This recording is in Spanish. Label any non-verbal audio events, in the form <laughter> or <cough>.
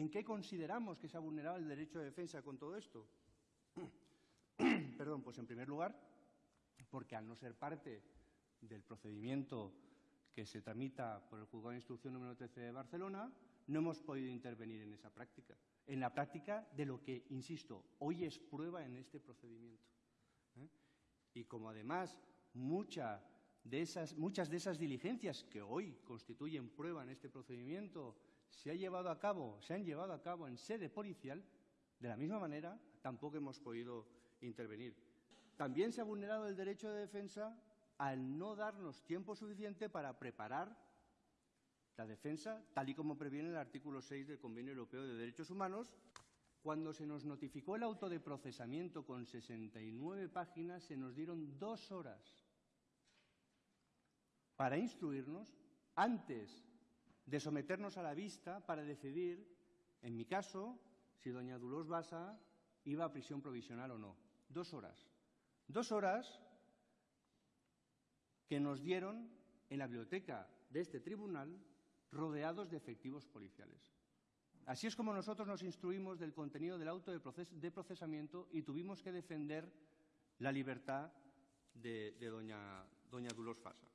¿En qué consideramos que se ha vulnerado el derecho de defensa con todo esto? <clears throat> Perdón, pues en primer lugar, porque al no ser parte del procedimiento que se tramita por el Juzgado de Instrucción número 13 de Barcelona, no hemos podido intervenir en esa práctica, en la práctica de lo que, insisto, hoy es prueba en este procedimiento. ¿eh? Y como además mucha de esas, muchas de esas diligencias que hoy constituyen prueba en este procedimiento se, ha llevado a cabo, se han llevado a cabo en sede policial, de la misma manera tampoco hemos podido intervenir. También se ha vulnerado el derecho de defensa al no darnos tiempo suficiente para preparar la defensa, tal y como previene el artículo 6 del Convenio Europeo de Derechos Humanos. Cuando se nos notificó el auto de procesamiento con 69 páginas, se nos dieron dos horas para instruirnos antes de someternos a la vista para decidir, en mi caso, si doña Dulós Basa iba a prisión provisional o no. Dos horas. Dos horas que nos dieron en la biblioteca de este tribunal rodeados de efectivos policiales. Así es como nosotros nos instruimos del contenido del auto de, procesamiento y tuvimos que defender la libertad de, doña, doña Fasa.